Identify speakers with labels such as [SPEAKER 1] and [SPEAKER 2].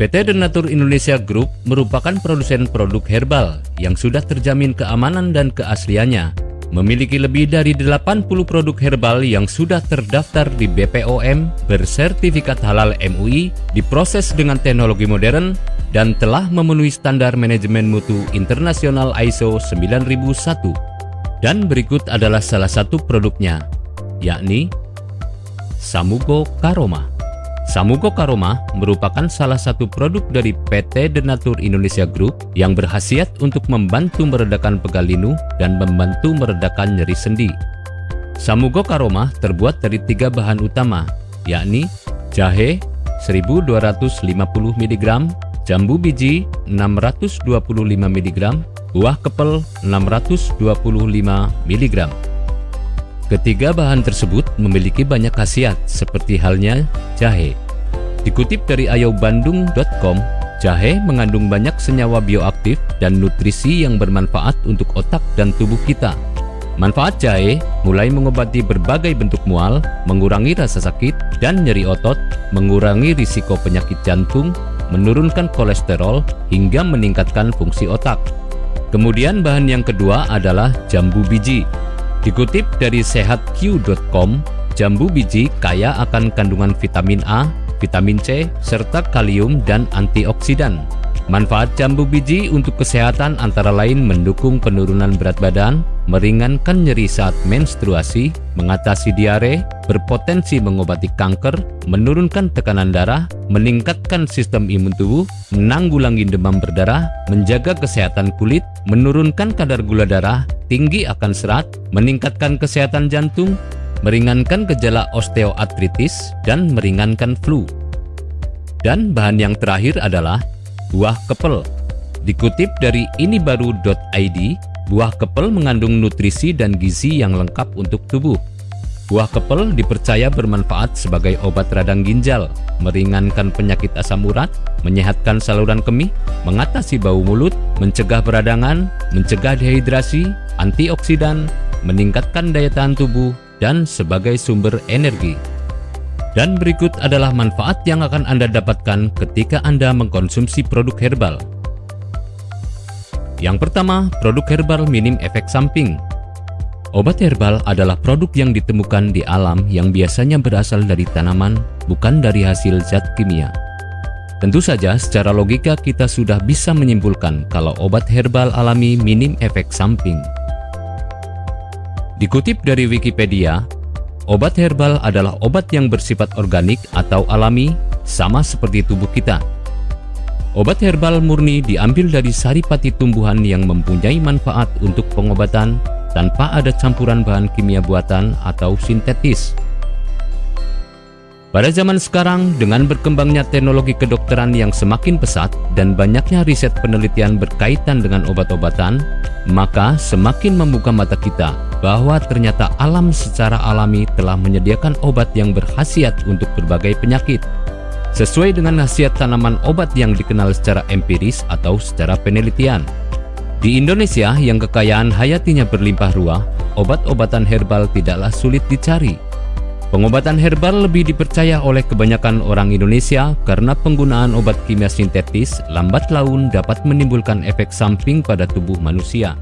[SPEAKER 1] PT Denatur Indonesia Group merupakan produsen produk herbal yang sudah terjamin keamanan dan keasliannya. Memiliki lebih dari 80 produk herbal yang sudah terdaftar di BPOM, bersertifikat halal MUI, diproses dengan teknologi modern, dan telah memenuhi standar manajemen mutu internasional ISO 9001. Dan berikut adalah salah satu produknya, yakni Samugo Karoma. Samugo Karoma merupakan salah satu produk dari PT Denatur Indonesia Group yang berhasiat untuk membantu meredakan pegal linu dan membantu meredakan nyeri sendi. Samugo Karoma terbuat dari tiga bahan utama, yakni jahe 1250 mg, jambu biji 625 mg, buah kepel 625 mg. Ketiga bahan tersebut memiliki banyak khasiat seperti halnya jahe. Dikutip dari ayobandung.com, jahe mengandung banyak senyawa bioaktif dan nutrisi yang bermanfaat untuk otak dan tubuh kita. Manfaat jahe mulai mengobati berbagai bentuk mual, mengurangi rasa sakit dan nyeri otot, mengurangi risiko penyakit jantung, menurunkan kolesterol, hingga meningkatkan fungsi otak. Kemudian bahan yang kedua adalah jambu biji. Dikutip dari sehatq.com, jambu biji kaya akan kandungan vitamin A, vitamin C, serta kalium dan antioksidan. Manfaat jambu biji untuk kesehatan antara lain mendukung penurunan berat badan, meringankan nyeri saat menstruasi, mengatasi diare, berpotensi mengobati kanker, menurunkan tekanan darah, meningkatkan sistem imun tubuh, menanggulangi demam berdarah, menjaga kesehatan kulit, menurunkan kadar gula darah, tinggi akan serat, meningkatkan kesehatan jantung, meringankan gejala osteoartritis, dan meringankan flu. Dan bahan yang terakhir adalah buah kepel. Dikutip dari inibaru.id, buah kepel mengandung nutrisi dan gizi yang lengkap untuk tubuh. Buah kepel dipercaya bermanfaat sebagai obat radang ginjal, meringankan penyakit asam urat, menyehatkan saluran kemih, mengatasi bau mulut, mencegah peradangan, mencegah dehidrasi, antioksidan, meningkatkan daya tahan tubuh, dan sebagai sumber energi. Dan berikut adalah manfaat yang akan Anda dapatkan ketika Anda mengkonsumsi produk herbal. Yang pertama, produk herbal minim efek samping. Obat herbal adalah produk yang ditemukan di alam yang biasanya berasal dari tanaman, bukan dari hasil zat kimia. Tentu saja secara logika kita sudah bisa menyimpulkan kalau obat herbal alami minim efek samping. Dikutip dari Wikipedia, Obat herbal adalah obat yang bersifat organik atau alami, sama seperti tubuh kita. Obat herbal murni diambil dari saripati tumbuhan yang mempunyai manfaat untuk pengobatan tanpa ada campuran bahan kimia buatan atau sintetis. Pada zaman sekarang, dengan berkembangnya teknologi kedokteran yang semakin pesat dan banyaknya riset penelitian berkaitan dengan obat-obatan, maka semakin membuka mata kita bahwa ternyata alam secara alami telah menyediakan obat yang berkhasiat untuk berbagai penyakit. Sesuai dengan khasiat tanaman obat yang dikenal secara empiris atau secara penelitian. Di Indonesia yang kekayaan hayatinya berlimpah ruah, obat-obatan herbal tidaklah sulit dicari. Pengobatan herbal lebih dipercaya oleh kebanyakan orang Indonesia karena penggunaan obat kimia sintetis lambat laun dapat menimbulkan efek samping pada tubuh manusia.